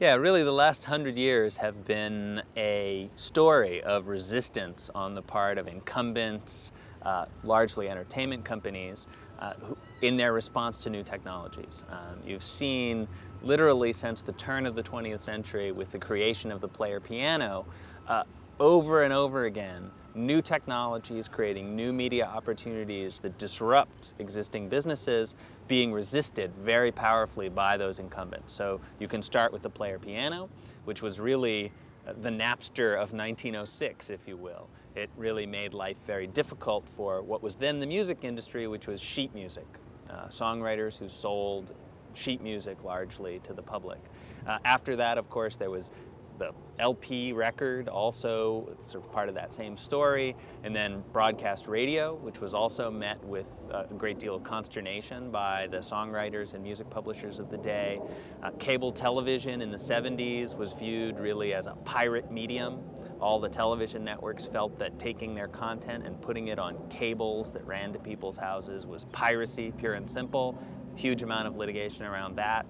Yeah, really the last hundred years have been a story of resistance on the part of incumbents, uh, largely entertainment companies, uh, who, in their response to new technologies. Um, you've seen literally since the turn of the 20th century with the creation of the player piano, uh, over and over again, new technologies creating new media opportunities that disrupt existing businesses being resisted very powerfully by those incumbents. So you can start with the player piano, which was really uh, the Napster of 1906, if you will. It really made life very difficult for what was then the music industry, which was sheet music. Uh, songwriters who sold sheet music largely to the public. Uh, after that, of course, there was the LP record, also sort of part of that same story, and then broadcast radio, which was also met with a great deal of consternation by the songwriters and music publishers of the day. Uh, cable television in the 70s was viewed really as a pirate medium. All the television networks felt that taking their content and putting it on cables that ran to people's houses was piracy, pure and simple. Huge amount of litigation around that.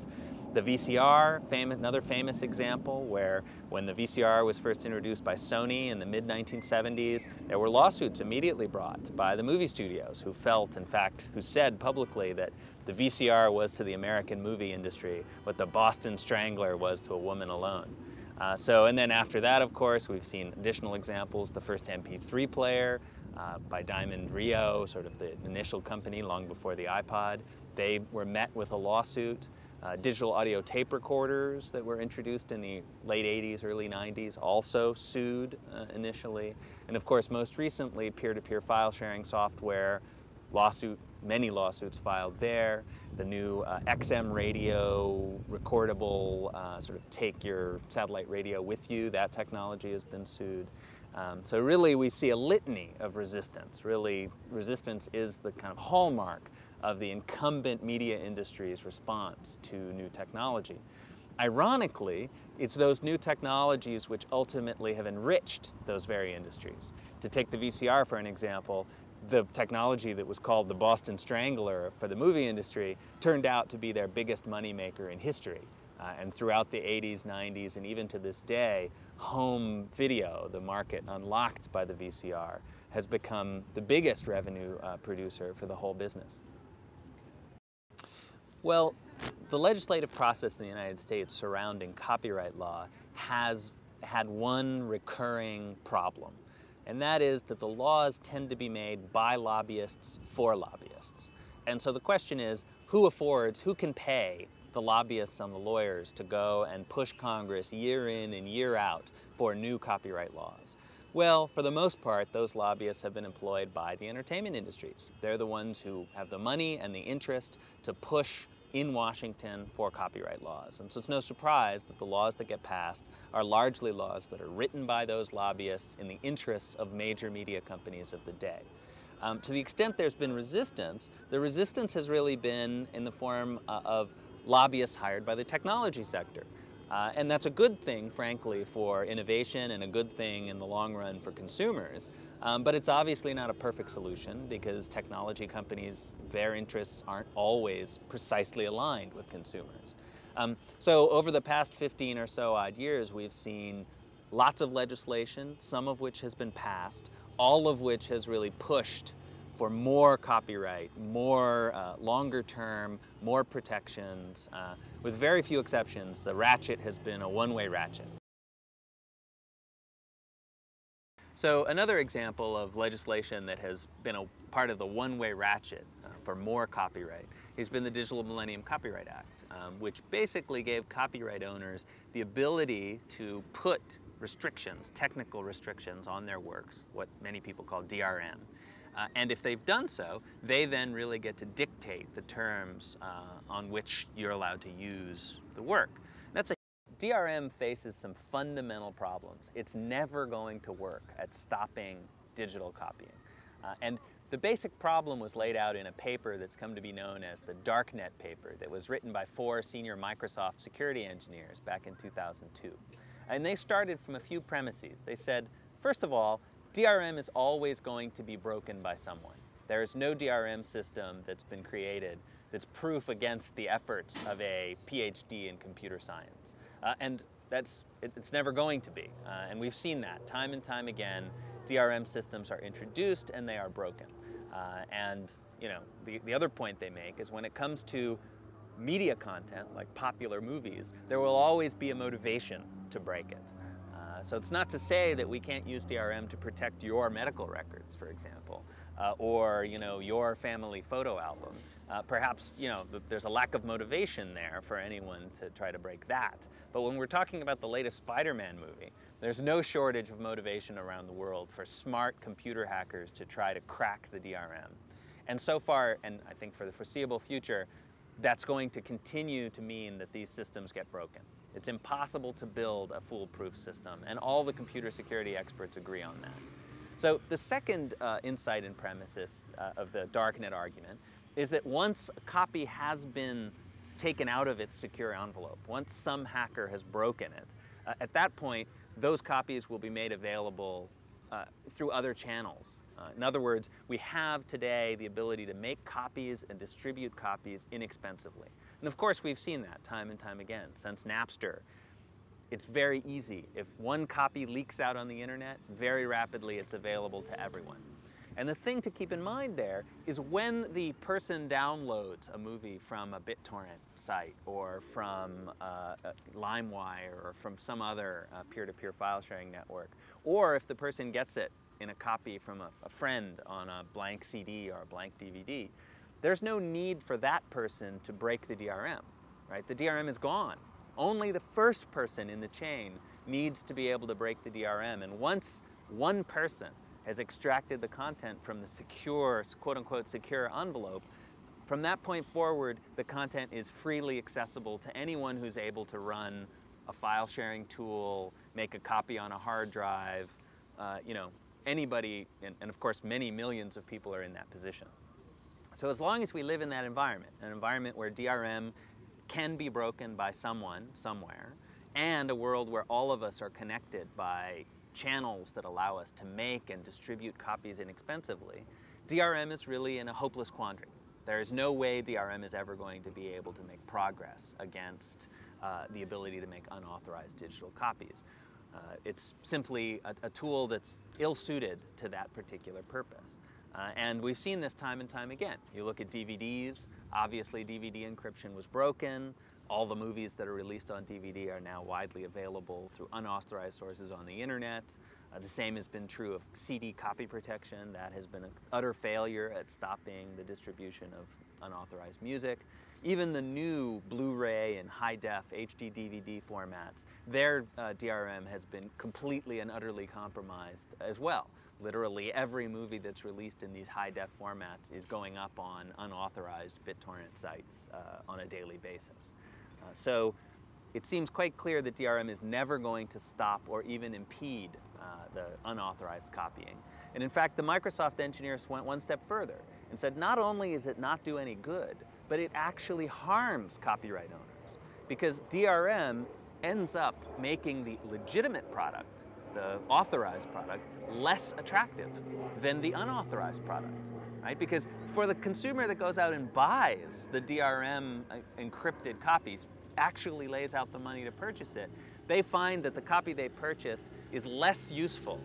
The VCR, famous, another famous example where when the VCR was first introduced by Sony in the mid-1970s, there were lawsuits immediately brought by the movie studios who felt, in fact, who said publicly that the VCR was to the American movie industry what the Boston Strangler was to a woman alone. Uh, so, and then after that, of course, we've seen additional examples, the first MP3 player uh, by Diamond Rio, sort of the initial company long before the iPod. They were met with a lawsuit uh, digital audio tape recorders that were introduced in the late 80s, early 90s also sued uh, initially. And of course, most recently, peer-to-peer -peer file sharing software, lawsuit, many lawsuits filed there. The new uh, XM radio, recordable, uh, sort of take your satellite radio with you, that technology has been sued. Um, so really we see a litany of resistance. Really, resistance is the kind of hallmark of the incumbent media industry's response to new technology. Ironically, it's those new technologies which ultimately have enriched those very industries. To take the VCR for an example, the technology that was called the Boston Strangler for the movie industry turned out to be their biggest moneymaker in history. Uh, and throughout the 80s, 90s, and even to this day, home video, the market unlocked by the VCR, has become the biggest revenue uh, producer for the whole business. Well, the legislative process in the United States surrounding copyright law has had one recurring problem, and that is that the laws tend to be made by lobbyists for lobbyists. And so the question is, who affords, who can pay the lobbyists and the lawyers to go and push Congress year in and year out for new copyright laws? Well, for the most part, those lobbyists have been employed by the entertainment industries. They're the ones who have the money and the interest to push in Washington for copyright laws. And so it's no surprise that the laws that get passed are largely laws that are written by those lobbyists in the interests of major media companies of the day. Um, to the extent there's been resistance, the resistance has really been in the form uh, of lobbyists hired by the technology sector. Uh, and that's a good thing, frankly, for innovation and a good thing in the long run for consumers. Um, but it's obviously not a perfect solution because technology companies, their interests aren't always precisely aligned with consumers. Um, so over the past 15 or so odd years, we've seen lots of legislation, some of which has been passed, all of which has really pushed for more copyright, more uh, longer term, more protections. Uh, with very few exceptions, the ratchet has been a one-way ratchet. So another example of legislation that has been a part of the one-way ratchet uh, for more copyright has been the Digital Millennium Copyright Act, um, which basically gave copyright owners the ability to put restrictions, technical restrictions on their works, what many people call DRM. Uh, and if they've done so, they then really get to dictate the terms uh, on which you're allowed to use the work. That's a DRM faces some fundamental problems. It's never going to work at stopping digital copying. Uh, and the basic problem was laid out in a paper that's come to be known as the Darknet paper that was written by four senior Microsoft security engineers back in 2002. And they started from a few premises. They said, first of all, DRM is always going to be broken by someone. There is no DRM system that's been created that's proof against the efforts of a PhD in computer science. Uh, and that's, it, it's never going to be. Uh, and we've seen that time and time again. DRM systems are introduced and they are broken. Uh, and you know, the, the other point they make is when it comes to media content, like popular movies, there will always be a motivation to break it. Uh, so it's not to say that we can't use DRM to protect your medical records, for example, uh, or you know your family photo album. Uh, perhaps you know there's a lack of motivation there for anyone to try to break that. But when we're talking about the latest Spider-Man movie, there's no shortage of motivation around the world for smart computer hackers to try to crack the DRM. And so far, and I think for the foreseeable future, that's going to continue to mean that these systems get broken. It's impossible to build a foolproof system, and all the computer security experts agree on that. So the second uh, insight and premises uh, of the darknet argument is that once a copy has been taken out of its secure envelope, once some hacker has broken it, uh, at that point, those copies will be made available uh, through other channels. Uh, in other words, we have today the ability to make copies and distribute copies inexpensively. And of course, we've seen that time and time again. Since Napster, it's very easy. If one copy leaks out on the internet, very rapidly it's available to everyone. And the thing to keep in mind there is when the person downloads a movie from a BitTorrent site or from uh, LimeWire or from some other uh, peer-to-peer -peer file sharing network, or if the person gets it in a copy from a, a friend on a blank CD or a blank DVD, there's no need for that person to break the DRM, right? The DRM is gone. Only the first person in the chain needs to be able to break the DRM. And once one person has extracted the content from the secure, quote unquote, secure envelope, from that point forward, the content is freely accessible to anyone who's able to run a file sharing tool, make a copy on a hard drive, uh, you know, anybody, and, and of course many millions of people are in that position. So as long as we live in that environment, an environment where DRM can be broken by someone, somewhere, and a world where all of us are connected by channels that allow us to make and distribute copies inexpensively, DRM is really in a hopeless quandary. There is no way DRM is ever going to be able to make progress against uh, the ability to make unauthorized digital copies. Uh, it's simply a, a tool that's ill-suited to that particular purpose. Uh, and we've seen this time and time again. You look at DVDs, obviously DVD encryption was broken. All the movies that are released on DVD are now widely available through unauthorized sources on the internet. Uh, the same has been true of CD copy protection. That has been an utter failure at stopping the distribution of unauthorized music. Even the new Blu-ray and high-def HD DVD formats, their uh, DRM has been completely and utterly compromised as well. Literally every movie that's released in these high-def formats is going up on unauthorized BitTorrent sites uh, on a daily basis. Uh, so it seems quite clear that DRM is never going to stop or even impede uh, the unauthorized copying. And in fact, the Microsoft engineers went one step further and said not only is it not do any good, but it actually harms copyright owners because DRM ends up making the legitimate product, the authorized product, less attractive than the unauthorized product right? Because for the consumer that goes out and buys the DRM uh, encrypted copies, actually lays out the money to purchase it, they find that the copy they purchased is less useful